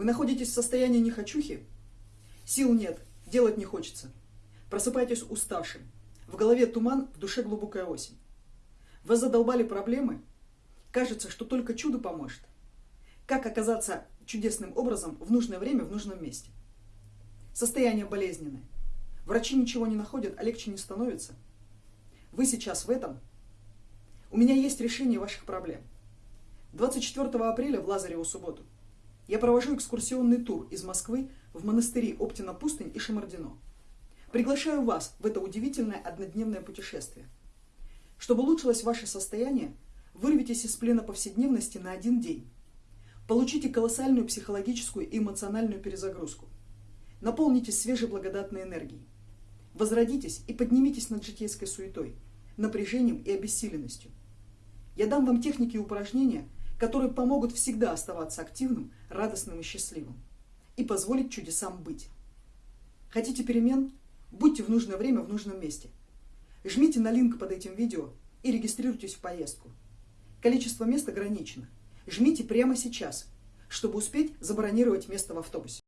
Вы находитесь в состоянии нехочухи? Сил нет, делать не хочется. Просыпаетесь уставшим. В голове туман, в душе глубокая осень. Вас задолбали проблемы? Кажется, что только чудо поможет. Как оказаться чудесным образом в нужное время в нужном месте? Состояние болезненное. Врачи ничего не находят, а легче не становится. Вы сейчас в этом. У меня есть решение ваших проблем. 24 апреля в Лазареву субботу я провожу экскурсионный тур из Москвы в монастыри Оптина-Пустынь и Шамардино. Приглашаю вас в это удивительное однодневное путешествие. Чтобы улучшилось ваше состояние, вырвитесь из плена повседневности на один день. Получите колоссальную психологическую и эмоциональную перезагрузку. Наполнитесь свежей благодатной энергией. Возродитесь и поднимитесь над житейской суетой, напряжением и обессиленностью. Я дам вам техники и упражнения – которые помогут всегда оставаться активным, радостным и счастливым и позволить чудесам быть. Хотите перемен? Будьте в нужное время в нужном месте. Жмите на линк под этим видео и регистрируйтесь в поездку. Количество мест ограничено. Жмите прямо сейчас, чтобы успеть забронировать место в автобусе.